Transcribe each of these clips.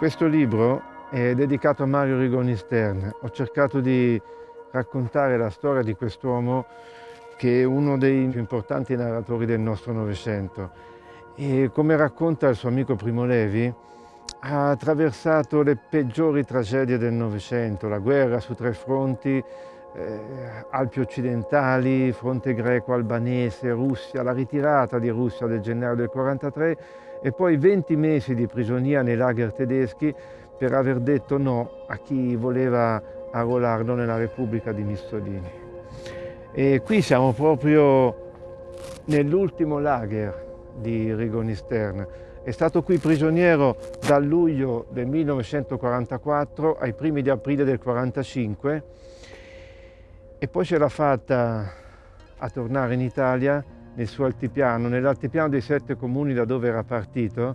Questo libro è dedicato a Mario Rigoni Stern. Ho cercato di raccontare la storia di quest'uomo che è uno dei più importanti narratori del nostro Novecento. E come racconta il suo amico Primo Levi, ha attraversato le peggiori tragedie del Novecento, la guerra su tre fronti, eh, Alpi occidentali, fronte greco-albanese, Russia, la ritirata di Russia del gennaio del 43 e poi 20 mesi di prigionia nei lager tedeschi per aver detto no a chi voleva arruolarlo nella Repubblica di Mussolini. E qui siamo proprio nell'ultimo lager di Rigoni Stern. È stato qui prigioniero dal luglio del 1944 ai primi di aprile del 1945 e poi ce l'ha fatta a tornare in Italia nel suo altipiano, nell'altipiano dei sette comuni da dove era partito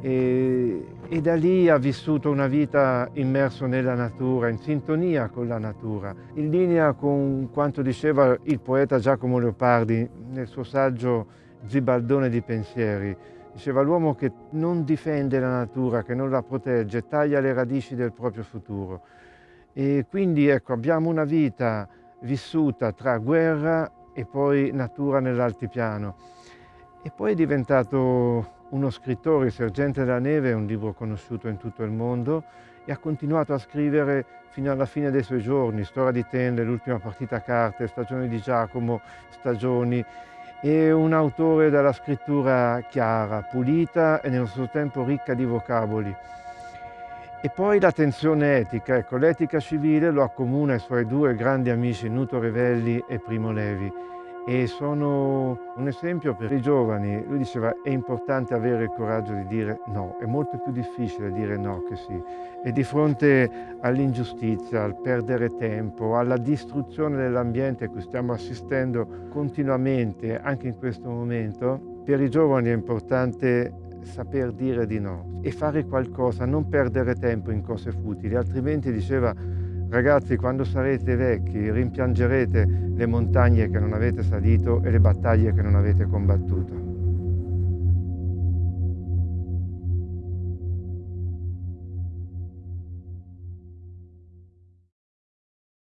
e, e, da lì ha vissuto una vita immerso nella natura, in sintonia con la natura, in linea con quanto diceva il poeta Giacomo Leopardi nel suo saggio Zibaldone di pensieri. Diceva l'uomo che non difende la natura, che non la protegge, taglia le radici del proprio futuro. E quindi ecco, abbiamo una vita vissuta tra guerra e poi natura nell'altipiano. E poi è diventato uno scrittore, Sergente della Neve è un libro conosciuto in tutto il mondo e ha continuato a scrivere fino alla fine dei suoi giorni, Storia di Tende, L'ultima partita a carte, Stagioni di Giacomo, Stagioni. È un autore dalla scrittura chiara, pulita e nello stesso tempo ricca di vocaboli. E poi la tensione etica, ecco, l'etica civile lo accomuna ai suoi due grandi amici Nuto Revelli e Primo Levi e sono un esempio per i giovani. Lui diceva è importante avere il coraggio di dire no, è molto più difficile dire no che sì. E di fronte all'ingiustizia, al perdere tempo, alla distruzione dell'ambiente a cui stiamo assistendo continuamente, anche in questo momento, per i giovani è importante saper dire di no e fare qualcosa, non perdere tempo in cose futili, altrimenti diceva ragazzi quando sarete vecchi rimpiangerete le montagne che non avete salito e le battaglie che non avete combattuto.